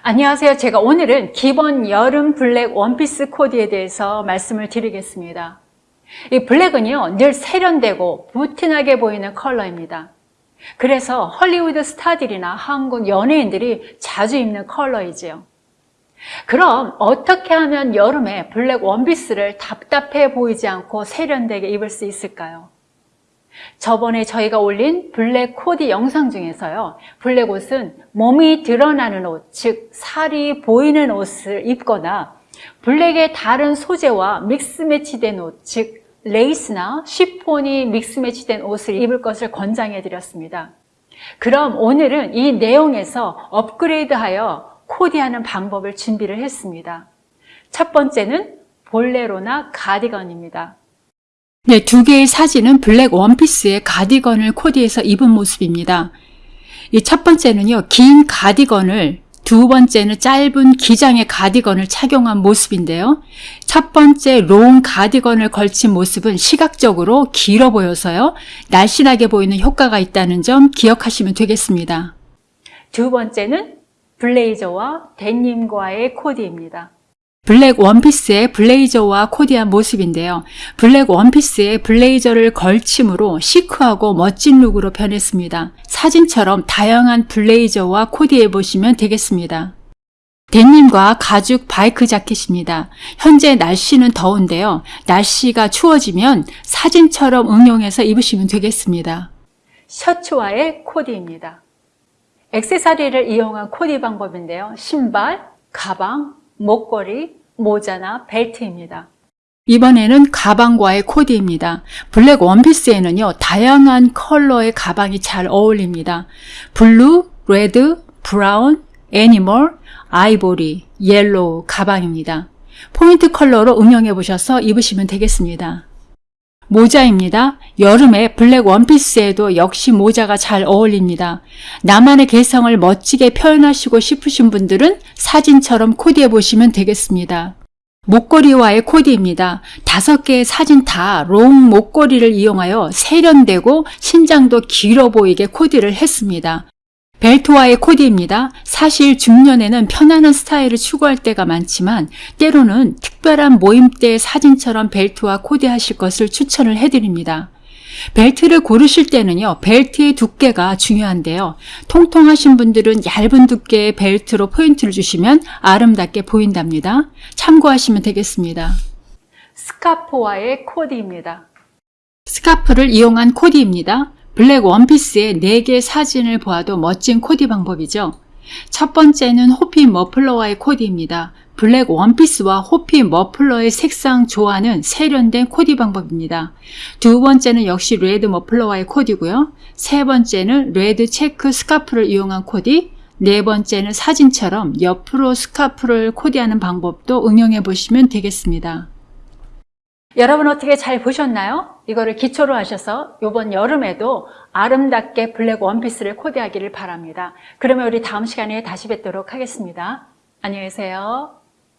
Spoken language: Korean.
안녕하세요. 제가 오늘은 기본 여름 블랙 원피스 코디에 대해서 말씀을 드리겠습니다. 이 블랙은요, 늘 세련되고 부티나게 보이는 컬러입니다. 그래서 헐리우드 스타들이나 한국 연예인들이 자주 입는 컬러이지요. 그럼 어떻게 하면 여름에 블랙 원피스를 답답해 보이지 않고 세련되게 입을 수 있을까요? 저번에 저희가 올린 블랙 코디 영상 중에서요. 블랙 옷은 몸이 드러나는 옷, 즉 살이 보이는 옷을 입거나 블랙의 다른 소재와 믹스 매치된 옷, 즉 레이스나 쉬폰이 믹스 매치된 옷을 입을 것을 권장해 드렸습니다. 그럼 오늘은 이 내용에서 업그레이드하여 코디하는 방법을 준비를 했습니다. 첫 번째는 볼레로나 가디건입니다. 네, 두 개의 사진은 블랙 원피스에 가디건을 코디해서 입은 모습입니다. 이 첫 번째는요, 긴 가디건을, 두 번째는 짧은 기장의 가디건을 착용한 모습인데요. 첫 번째 long 가디건을 걸친 모습은 시각적으로 길어 보여서요, 날씬하게 보이는 효과가 있다는 점 기억하시면 되겠습니다. 두 번째는 블레이저와 데님과의 코디입니다. 블랙 원피스에 블레이저와 코디한 모습인데요. 블랙 원피스에 블레이저를 걸침으로 chic하고 멋진 look으로 변했습니다. 사진처럼 다양한 블레이저와 코디해 보시면 되겠습니다. 데님과 가죽 바이크 자켓입니다. 현재 날씨는 더운데요. 날씨가 추워지면 사진처럼 응용해서 입으시면 되겠습니다. 셔츠와의 코디입니다. 액세서리를 이용한 코디 방법인데요. 신발, 가방, 목걸이, 모자나 벨트입니다. 이번에는 가방과의 코디입니다. 블랙 원피스에는요, 다양한 컬러의 가방이 잘 어울립니다. blue, red, brown, animal, 아이보리, yellow 가방입니다. 포인트 컬러로 응용해 보셔서 입으시면 되겠습니다. 모자입니다. 여름에 블랙 원피스에도 역시 모자가 잘 어울립니다. 나만의 개성을 멋지게 표현하시고 싶으신 분들은 사진처럼 코디해 보시면 되겠습니다. 목걸이와의 코디입니다. 다섯 개의 사진 다 long 목걸이를 이용하여 세련되고 신장도 길어 보이게 코디를 했습니다. 벨트와의 코디입니다. 사실 중년에는 편안한 스타일을 추구할 때가 많지만 때로는 특별한 모임 때 사진처럼 벨트와 코디하실 것을 추천을 해드립니다. 벨트를 고르실 때는요, 벨트의 두께가 중요한데요. 통통하신 분들은 얇은 두께의 벨트로 포인트를 주시면 아름답게 보인답니다. 참고하시면 되겠습니다. 스카프와의 코디입니다. 스카프를 이용한 코디입니다. 블랙 원피스의 4개 사진을 보아도 멋진 코디 방법이죠. 첫 번째는 호피 머플러와의 코디입니다. 블랙 원피스와 호피 머플러의 색상 조화는 세련된 코디 방법입니다. 두 번째는 역시 red 머플러와의 코디고요. 세 번째는 red 체크 스카프를 이용한 코디, 네 번째는 사진처럼 옆으로 스카프를 코디하는 방법도 응용해 보시면 되겠습니다. 여러분 어떻게 잘 보셨나요? 이거를 기초로 하셔서 이번 여름에도 아름답게 블랙 원피스를 코디하기를 바랍니다. 그러면 우리 다음 시간에 다시 뵙도록 하겠습니다. 안녕히 계세요.